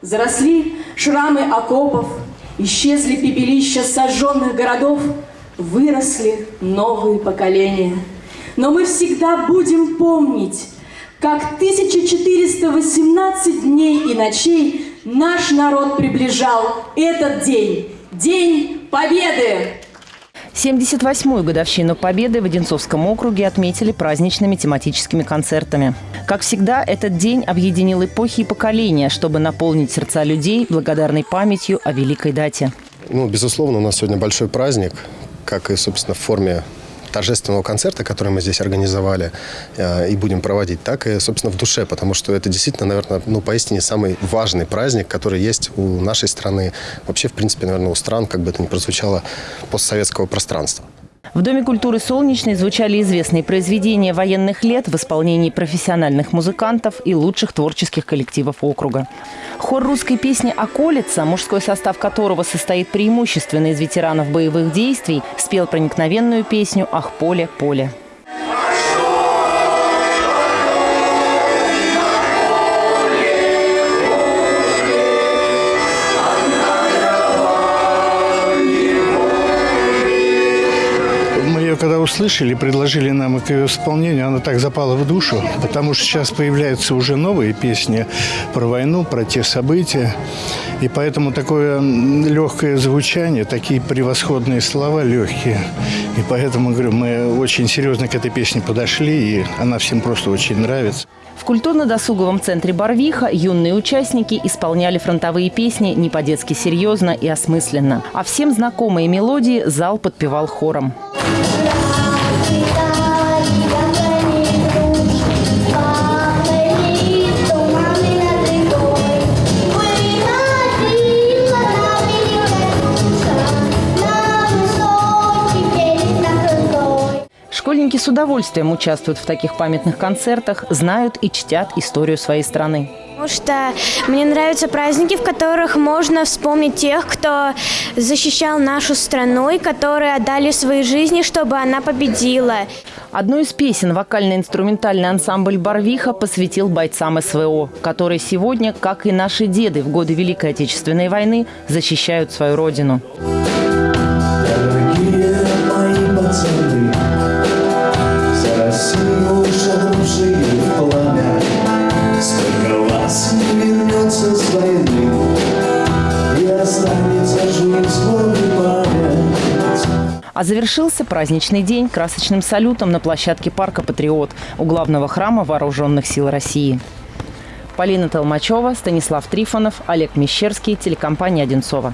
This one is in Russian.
Заросли шрамы окопов, исчезли пепелища сожженных городов, выросли новые поколения. Но мы всегда будем помнить, как 1418 дней и ночей наш народ приближал этот день, День Победы! 78-ю годовщину Победы в Одинцовском округе отметили праздничными тематическими концертами. Как всегда, этот день объединил эпохи и поколения, чтобы наполнить сердца людей благодарной памятью о великой дате. Ну, безусловно, у нас сегодня большой праздник, как и, собственно, в форме торжественного концерта, который мы здесь организовали э, и будем проводить, так и, собственно, в душе, потому что это действительно, наверное, ну, поистине самый важный праздник, который есть у нашей страны, вообще, в принципе, наверное, у стран, как бы это ни прозвучало, постсоветского пространства. В Доме культуры «Солнечный» звучали известные произведения военных лет в исполнении профессиональных музыкантов и лучших творческих коллективов округа. Хор русской песни «Околица», мужской состав которого состоит преимущественно из ветеранов боевых действий, спел проникновенную песню «Ах, поле, поле». Когда услышали, предложили нам к ее исполнению, она так запала в душу, потому что сейчас появляются уже новые песни про войну, про те события. И поэтому такое легкое звучание, такие превосходные слова легкие. И поэтому, говорю, мы очень серьезно к этой песне подошли, и она всем просто очень нравится. В культурно-досуговом центре «Барвиха» юные участники исполняли фронтовые песни не по-детски серьезно и осмысленно. А всем знакомые мелодии зал подпевал хором. Школьники с удовольствием участвуют в таких памятных концертах, знают и чтят историю своей страны. Потому что мне нравятся праздники, в которых можно вспомнить тех, кто защищал нашу страну и которые отдали свои жизни, чтобы она победила. Одну из песен вокально-инструментальный ансамбль «Барвиха» посвятил бойцам СВО, которые сегодня, как и наши деды в годы Великой Отечественной войны, защищают свою родину. А завершился праздничный день красочным салютом на площадке парка «Патриот» у главного храма Вооруженных сил России. Полина Толмачева, Станислав Трифонов, Олег Мещерский, телекомпания «Одинцова».